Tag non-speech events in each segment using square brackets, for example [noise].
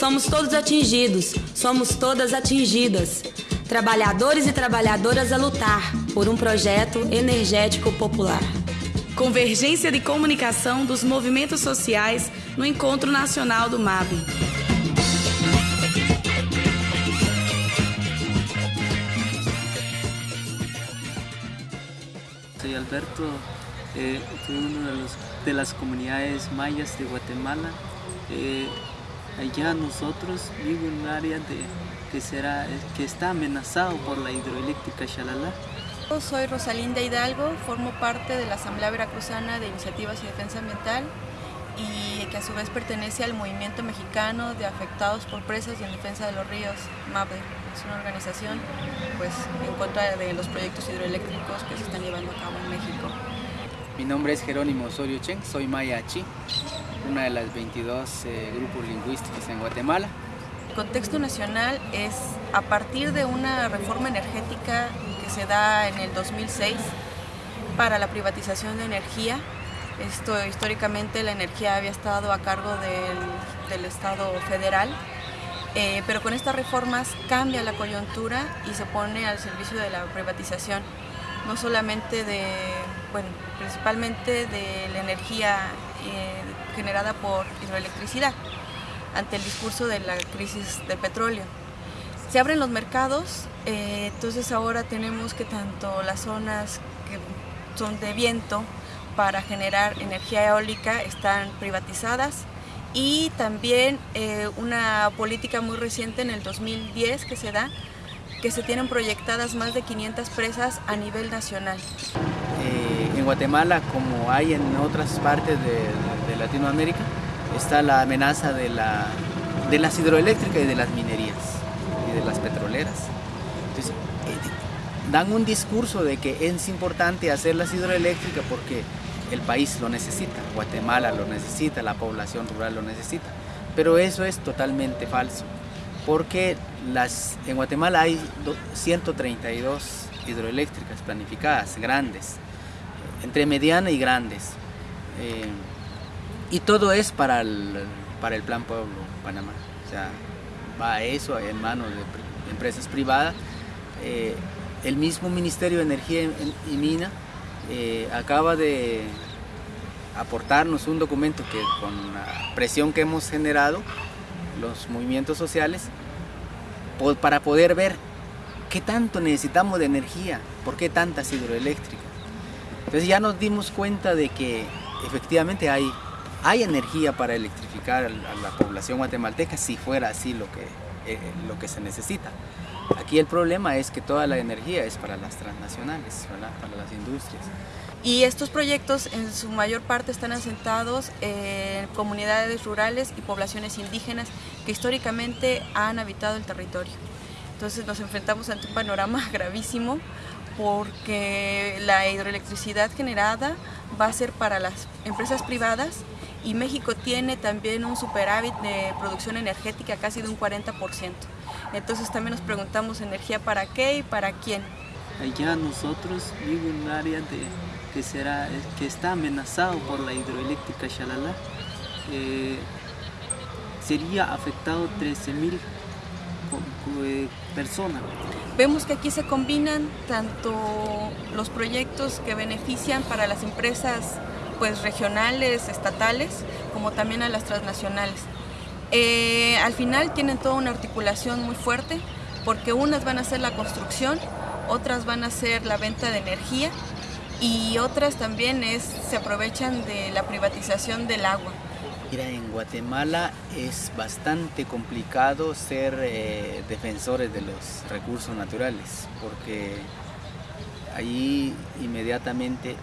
Somos todos atingidos, somos todas atingidas. Trabalhadores e trabalhadoras a lutar por um projeto energético popular. Convergência de comunicação dos movimentos sociais no Encontro Nacional do MAB. Soy Alberto, eh, soy uno de, los, de, las comunidades mayas de Guatemala. Eh, allá nosotros vivo en un área de, que, será, que está amenazado por la hidroeléctrica Xalala. Soy Rosalinda Hidalgo, formo parte de la Asamblea Veracruzana de Iniciativas y Defensa Ambiental y que a su vez pertenece al Movimiento Mexicano de Afectados por Presas y en Defensa de los Ríos, MAPDE. Es una organización pues, en contra de los proyectos hidroeléctricos que se están llevando a cabo en México. Mi nombre es Jerónimo Osorio Chen, soy maya chi, una de las 22 eh, grupos lingüísticos en Guatemala. El contexto nacional es a partir de una reforma energética que se da en el 2006 para la privatización de energía. Esto históricamente la energía había estado a cargo del, del Estado federal, eh, pero con estas reformas cambia la coyuntura y se pone al servicio de la privatización, no solamente de, bueno, principalmente de la energía eh, generada por hidroelectricidad, ante el discurso de la crisis del petróleo. Se abren los mercados, eh, entonces ahora tenemos que tanto las zonas que son de viento para generar energía eólica están privatizadas y también eh, una política muy reciente en el 2010 que se da, que se tienen proyectadas más de 500 presas a nivel nacional. En Guatemala, como hay en otras partes de, Latinoamérica, está la amenaza de las hidroeléctricas y de las minerías y de las petroleras. Entonces, eh, dan un discurso de que es importante hacer las hidroeléctricas porque el país lo necesita, Guatemala lo necesita, la población rural lo necesita. Pero eso es totalmente falso, porque las, en Guatemala hay 132 hidroeléctricas planificadas, grandes, entre mediana y grandes. Eh, y todo es para el, para el Plan Pueblo Panamá. O sea, va eso en manos de empresas privadas. Eh, el mismo Ministerio de Energía y Mina eh, acaba de aportarnos un documento que con la presión que hemos generado, los movimientos sociales, para poder ver qué tanto necesitamos de energía, por qué tantas hidroeléctricas. Entonces ya nos dimos cuenta de que efectivamente hay, hay energía para electrificar a la población guatemalteca si fuera así lo que, eh, lo que se necesita. Aquí el problema es que toda la energía es para las transnacionales, para las industrias. Y estos proyectos en su mayor parte están asentados en comunidades rurales y poblaciones indígenas que históricamente han habitado el territorio. Entonces nos enfrentamos ante un panorama [laughs] gravísimo porque la hidroelectricidad generada va a ser para las empresas privadas y México tiene también un superávit de producción energética casi de un 40%. Entonces también nos preguntamos energía para qué y para quién. Allá nosotros vivimos en un área de, que, será, que está amenazado por la hidroeléctrica Xalala. Eh, sería afectado 13.000 eh, personas. Vemos que aquí se combinan tanto los proyectos que benefician para las empresas pues, regionales, estatales, como también a las transnacionales. Eh, al final tienen toda una articulación muy fuerte porque unas van a ser la construcción, otras van a ser la venta de energía y otras también es, se aprovechan de la privatización del agua. Mira, en Guatemala es bastante complicado ser eh, defensores de los recursos naturales porque allí inmediatamente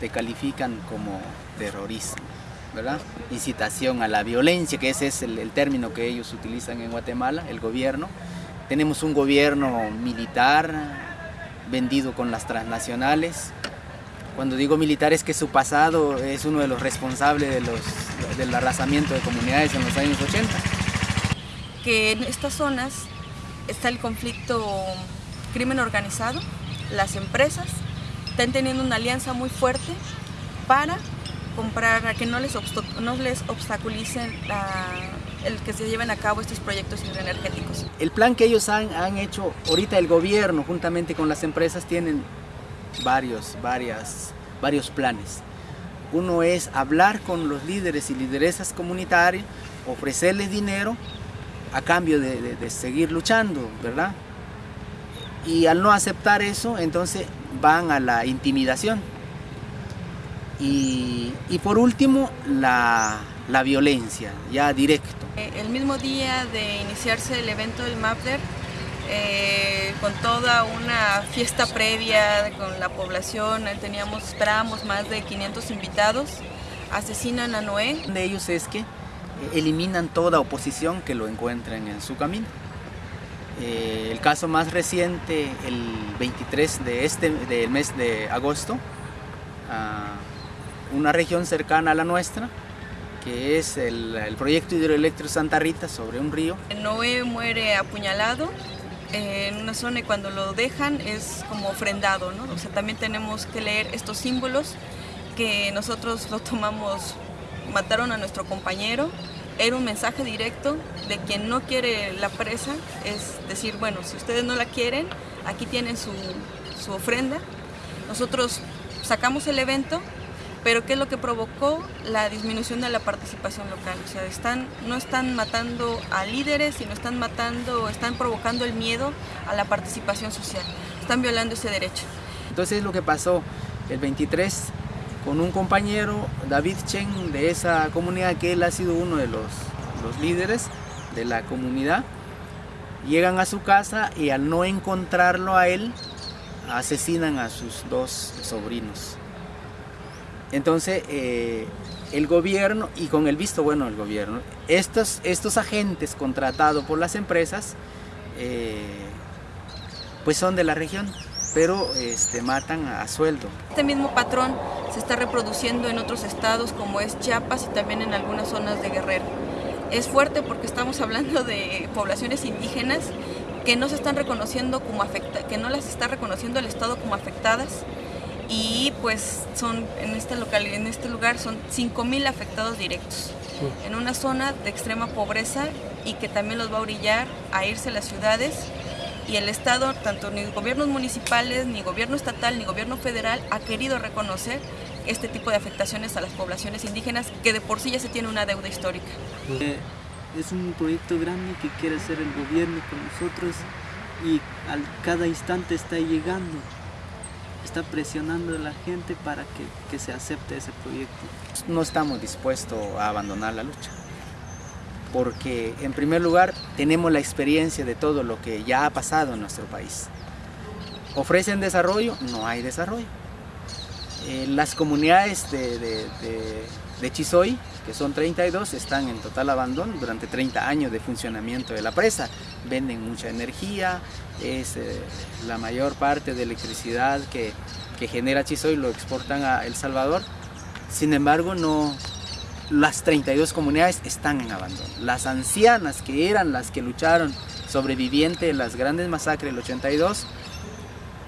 te califican como terrorismo. ¿verdad? Incitación a la violencia, que ese es el, término que ellos utilizan en Guatemala, el gobierno. Tenemos un gobierno militar vendido con las transnacionales. Cuando digo militar es que su pasado es uno de los responsables de los, del arrasamiento de comunidades en los años 80. Que en estas zonas está el conflicto crimen organizado, las empresas están teniendo una alianza muy fuerte para comprar, a que no les, no les obstaculicen el que se lleven a cabo estos proyectos hidroenergéticos. El plan que ellos han, han hecho, ahorita el gobierno juntamente con las empresas tienen varios, varias, varios planes. Uno es hablar con los líderes y lideresas comunitarios, ofrecerles dinero a cambio de, seguir luchando, ¿verdad? Y al no aceptar eso, entonces van a la intimidación y, por último, la, violencia, ya directo. Eh, el mismo día de iniciarse el evento del MAPDER, eh, con toda una fiesta previa con la población, eh, teníamos, esperábamos más de 500 invitados, asesinan a Noé. De ellos es que eliminan toda oposición que lo encuentren en su camino. el caso más reciente, el 23 de este, del mes de agosto, ah, una región cercana a la nuestra, que es el, proyecto hidroeléctrico Santa Rita sobre un río. Noé muere apuñalado eh, en una zona y cuando lo dejan es como ofrendado, ¿no? O sea, también tenemos que leer estos símbolos que nosotros lo tomamos, mataron a nuestro compañero, era un mensaje directo de quien no quiere la presa, es decir, bueno, si ustedes no la quieren, aquí tienen su, su ofrenda. Nosotros sacamos el evento pero ¿qué es lo que provocó? La disminución de la participación local. O sea, no están matando a líderes, sino están matando, están provocando el miedo a la participación social. Están violando ese derecho. Entonces lo que pasó el 23 con un compañero, David Chen, de esa comunidad, que él ha sido uno de los líderes de la comunidad, llegan a su casa y al no encontrarlo a él, asesinan a sus dos sobrinos. Entonces, eh, el gobierno, y con el visto bueno del gobierno, estos, estos agentes contratados por las empresas, eh, pues son de la región, pero este, matan a, sueldo. Este mismo patrón se está reproduciendo en otros estados como es Chiapas y también en algunas zonas de Guerrero. Es fuerte porque estamos hablando de poblaciones indígenas que no se están reconociendo como afecta, que no las está reconociendo el Estado como afectadas y pues son en este local en este lugar son 5000 afectados directos. En una zona de extrema pobreza y que también los va a orillar a irse a las ciudades. Y el Estado, tanto ni gobiernos municipales, ni gobierno estatal, ni gobierno federal ha querido reconocer este tipo de afectaciones a las poblaciones indígenas que de por sí ya se tiene una deuda histórica. Eh, es un proyecto grande que quiere hacer el gobierno con nosotros y al cada instante está llegando está presionando a la gente para que, que se acepte ese proyecto. No estamos dispuestos a abandonar la lucha, porque en primer lugar tenemos la experiencia de todo lo que ya ha pasado en nuestro país. Ofrecen desarrollo, no hay desarrollo. Eh, las comunidades de, Chisoy, que son 32, están en total abandono durante 30 años de funcionamiento de la presa. Venden mucha energía, es eh, la mayor parte de electricidad que, genera Chisoy lo exportan a El Salvador. Sin embargo, no, las 32 comunidades están en abandono. Las ancianas que eran las que lucharon sobrevivientes de las grandes masacres del 82,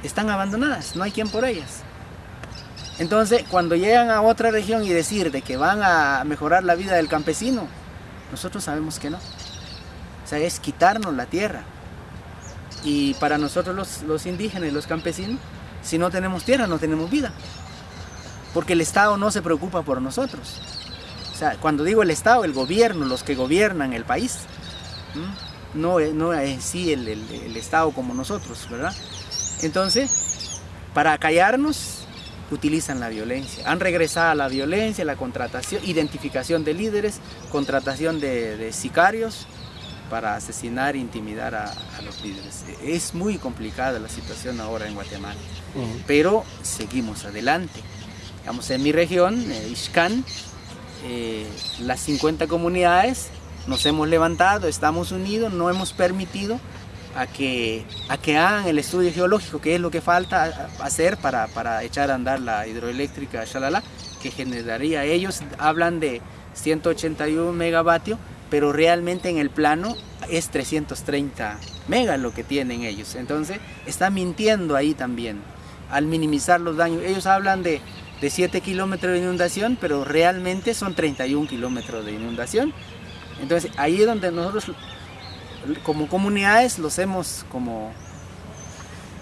están abandonadas, no hay quien por ellas. Entonces, cuando llegan a otra región y decir de que van a mejorar la vida del campesino, nosotros sabemos que no. O sea, es quitarnos la tierra. Y para nosotros los, los indígenas, los campesinos, si no tenemos tierra, no tenemos vida. Porque el Estado no se preocupa por nosotros. O sea, cuando digo el Estado, el gobierno, los que gobiernan el país. No, no es sí el, el Estado como nosotros, ¿verdad? Entonces, para callarnos, utilizan la violencia. Han regresado a la violencia, la contratación, identificación de líderes, contratación de, sicarios para asesinar e intimidar a, los líderes. Es muy complicada la situación ahora en Guatemala, pero seguimos adelante. Digamos, en mi región, eh, eh, las 50 comunidades nos hemos levantado, estamos unidos, no hemos permitido a que, a que hagan el estudio geológico, que es lo que falta hacer para, para echar a andar la hidroeléctrica Shalala, que generaría, ellos hablan de 181 megavatios, pero realmente en el plano es 330 megas lo que tienen ellos. Entonces, están mintiendo ahí también, al minimizar los daños. Ellos hablan de de 7 kilómetros de inundación, pero realmente son 31 kilómetros de inundación. Entonces ahí es donde nosotros como comunidades los hemos como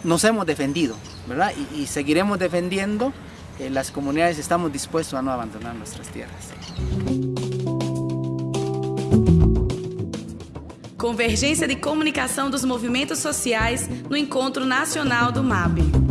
nos hemos defendido, ¿verdad? Y, seguiremos defendiendo. Eh, las comunidades estamos dispuestos a no abandonar nuestras tierras. Convergência de Comunicação dos Movimentos Sociais no Encontro Nacional do MAB.